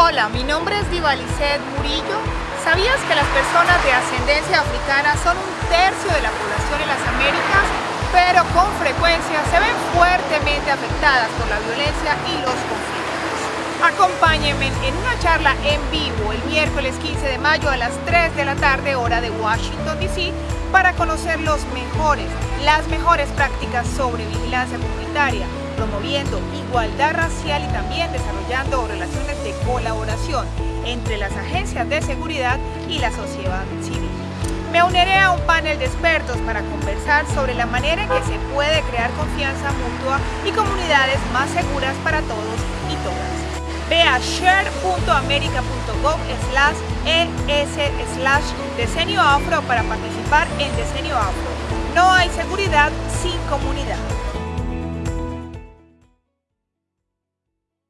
Hola, mi nombre es Divalicet Murillo. ¿Sabías que las personas de ascendencia africana son un tercio de la población en las Américas, pero con frecuencia se ven fuertemente afectadas por la violencia y los conflictos? Acompáñenme en una charla en vivo el miércoles 15 de mayo a las 3 de la tarde hora de Washington DC para conocer los mejores, las mejores prácticas sobre vigilancia comunitaria, promoviendo igualdad racial y también desarrollando relaciones de colaboración entre las agencias de seguridad y la sociedad civil. Me uniré a un panel de expertos para conversar sobre la manera en que se puede crear confianza mutua y comunidades más seguras para todos y todas. Ve a share.america.gov slash es slash decenio afro para participar en Decenio Afro. No hay seguridad sin comunidad.